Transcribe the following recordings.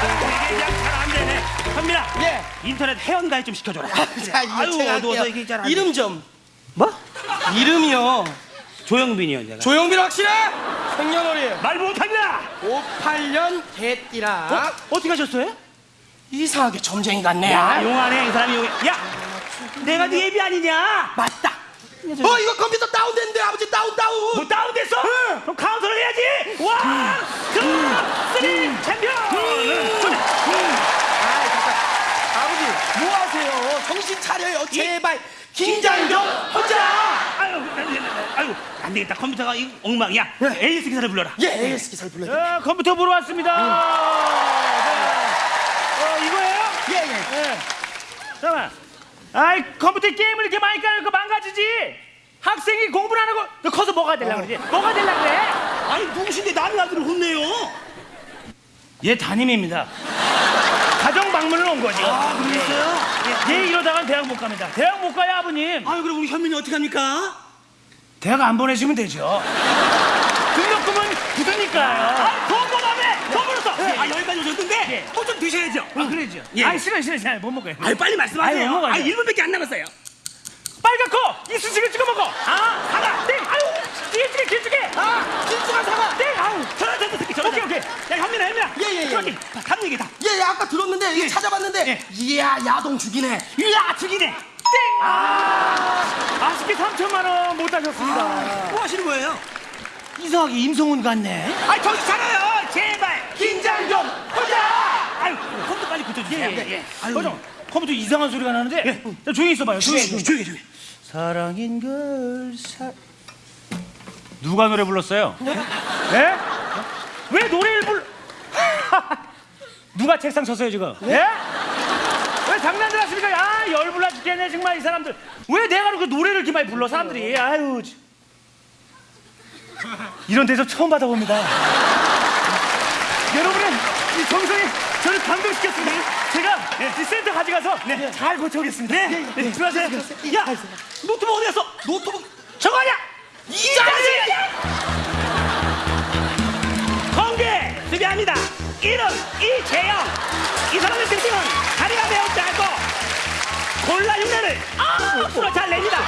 이게 그냥 잘 안 되네. 현민아. 예. 인터넷 회원가입 좀 시켜줘라. 자, 이거 아유, 제가 어두워서 할게요. 이게 잘안 돼. 이름 좀. 뭐? 이름이요. 조영빈이요, 내가. 조용빈 확실해? 생년월일 말 못합니다. 58년 개띠라. 어떻게 하셨어요? 이상하게 점쟁이 같네. 야, 용하네, 이 사람이 용해. 야, 내가 네 애비 아니냐? 맞다. 어 이거 컴퓨터 다운됐는데 아버지 다운 다운. 뭐 다운됐어? 그럼 카운트를 해야지. one, two, three, 챔피언. 아이 잠깐. 아버지 뭐 하세요? 정신 차려요 제발. 긴장 좀 하자. 아유, 아유, 안 되겠다. 컴퓨터가 이 엉망이야. AS 기사를 불러라. 예, AS 기사를 불러요. 자, 컴퓨터 보러 왔습니다. 어, 이거예요? 예, 예. 예. 잠깐만. 아이, 컴퓨터 게임을 이렇게 많이 까니까 망가지지. 학생이 공부를 안 하고 너 커서 뭐가 되려고 그러지? 뭐가 되려고 그래? 아니, 누구신데 남의 아들을 혼내요? 얘 담임입니다. 가정 방문을 온 거죠. 아, 그러셨어요? 얘 이러다간 대학 못 갑니다. 대학 못 가요, 아버님. 아유 그럼 우리 현민이 어떻게 합니까? 대학 안 보내시면 되죠. 등록금은 굳으니까요. 아, 돈 보다며! 돈 벌었어! 아 여기까지 오셨는데 예. 뭐좀 드셔야죠. 아, 그러죠. 예. 아, 싫어, 싫어, 싫어. 못 먹어요. 아유 빨리 말씀하세요. 아유, 먹어요. 아 1분밖에 안 남았어요. 빨갛고 이쑤시개 찍어 먹어. 아, 사과. 땡. 아유, 길쭉해, 길쭉해. 아, 길쭉한 사과. 땡. 아우. 저런 저런 새끼 저런 오케이, 예, 예, 예. 저기 다른 얘기다. 예, 예, 아까 들었는데 예. 찾아봤는데 예. 이야 야동 죽이네. 이야 죽이네. 땡. 아, 아쉽게 3천만 원 못 하셨습니다. 뭐 하시는 거예요? 이상하게 임성훈 같네. 아 정신 차려요. 제발 긴장 좀 하자. 아유 컴퓨터 빨리 고쳐주세요. 예, 예, 예. 거정. 컴퓨터 이상한 소리가 나는데 자, 조용히 있어봐요. 조용히. 조용히 조용히 조용히. 사랑인 걸 사... 누가 노래 불렀어요? 네? 왜 노래를 불... 누가 책상 쳤어요 지금? 예? 왜 장난들 하십니까? 아 열불나 죽겠네 정말 이 사람들. 왜 내가 그 노래를 이렇게 많이 불러 사람들이? 아유 참. 이런 데서 처음 받아봅니다. 여러분의 이 정성이 저를 감동시켰습니다. 제가 이 센터 가져가서 잘 고쳐오겠습니다. 네, 네, 수고하세요. 야 노트북 어디 갔어? 노트북. 저거 아니야? 이름 이재영. 이 사람의 특징은 다리가 매우 짧고 고릴라 흉내를 아주 잘 냅니다.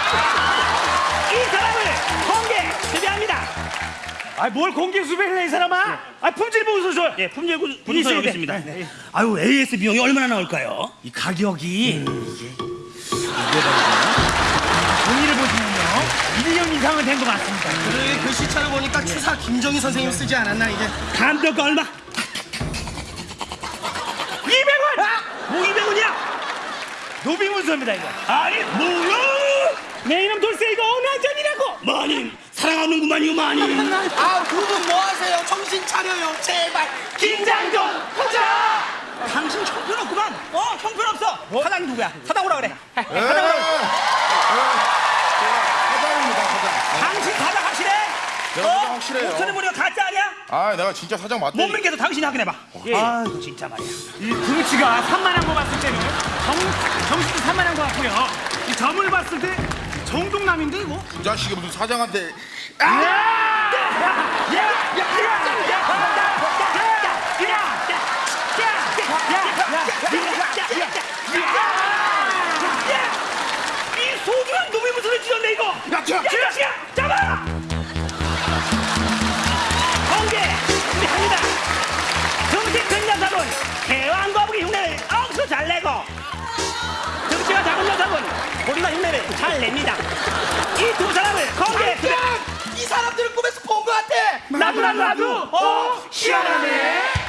이 사람을 공개 수배합니다. 아뭘 공개 수배를 해이 사람아 아 품질 보고서 줘요 예, 품질 돼. 여기 있습니다. 네. 아유 AS 비용이 얼마나 나올까요? 이 가격이 종이를 보시면요 1년 이상은 된 것 같습니다 그 글씨체를 보니까 추사 김정희 선생님 쓰지 않았나 이게? 감독가 얼마? 200원! 뭐 200원이야? 노비문서입니다 이거 아니 뭐야? 내 이름 돌쇠 이거 언어전이라고 마님 사랑하는구만요 마님. 아, 두 분 뭐 하세요? 정신 차려요, 제발. 긴장 좀 하자. 당신 형편없구만. 어, 형편없어. 사장이 누구야? 사장 오라 그래. 사장 오라 그래. 사장입니다, 사장. 당신 사장? 내가 사장 확실해요. 목소리 보니까 가짜 아니야? 아, 내가 진짜 사장 맞대. 못 믿겠어. 당신이 확인해봐. 예. 아, 진짜 말이야. 이 등치가 산만한 거 봤을 때는 정, 정신도 산만한 거 같고요 이 점을 봤을 때 정동남인데 이거? 이 자식이 무슨 사장한테 이 잘 냅니다. 이 두 사람을 공개 이 사람들을 꿈에서 본 것 같아. 나도 나도 나도 어 희한하네.